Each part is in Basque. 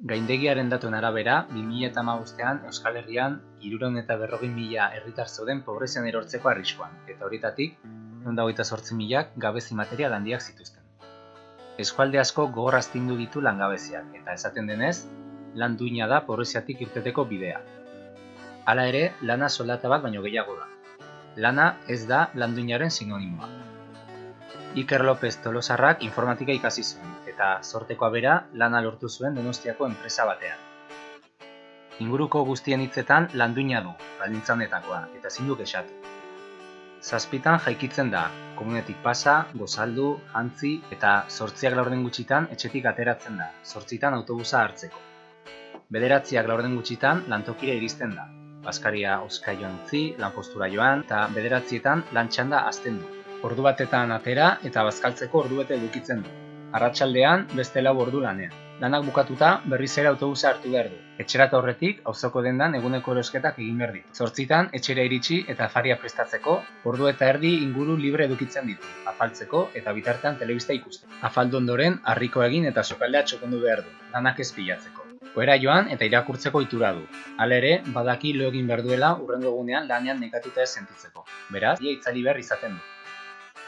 Gaindegiaren datuen arabera, 2008an Euskal Herrian iruron eta berrogin mila herritar zeuden pobrezian erortzeko arriskoan, eta horietatik, nonda hogeita sortzi milak gabezi material handiak zituzten. Eskualde asko gogorraztindu ditu langabeziak, eta esaten denez, lan duina da pobreziatik irteteko bidea. Hala ere, lana soldata bat baino gehiago da. Lana ez da lan duinaren sinonimoa. Iker López Tolosarrak informatika ikasi zuen, eta sortekoa bera lana lortu zuen Donostiako enpresa batean. Inguruko guztien hitzetan landuina du, baldintzanetakoa, eta ezin du kexatu. Zazpitan jaikitzen da, komunetik pasa, gozaldu, jantzi eta sortziak laurden gutxitan etxetik ateratzen da, sortzitan autobusa hartzeko. Bederatziak laurden gutxitan lantokire iristen da, Baskaria oskaioan utzi, lanpostura joan, eta bederatzietan lantxanda azten du, ordu batetan atera eta bazkaltzeko ordu bete edukitzen du. Arratsaldean beste lau ordu lanean. Lanak bukatuta berriz ere autobusa hartu behar du. Etxerata horretik auzoko dendan eguneko erosketak egin behar ditu. Zortzitan etxera iritsi eta afaria prestatzeko, ordu eta erdi inguru libre edukitzen ditu, afaltzeko eta bitartean telebista ikusten. Afaldu ondoren harriko egin eta sokaldea txokondu behar du, lanak ez pilatzeko. Oera joan eta irakurtzeko itura du. Hala ere, badaki lo egin behar duela urrengo egunean lanean nekatuta ez sentitzeko. Beraz, ia itzali behar izaten du.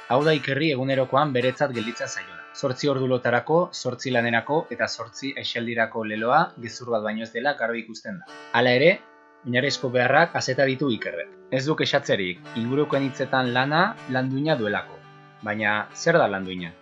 Hau da ikerri egunerokoan beretzat gelditzen zaiona. Zortzi ordu lotarako, zortzi lanerako eta zortzi aixaldirako leloa gezur bat baino ez dela garbi ikusten da. Hala ere, oinarezko beharrak azeta ditu ikerrek. Ez duk esatzerik, ingurukoen hitzetan lana landuina duelako. Baina, zer da landuina?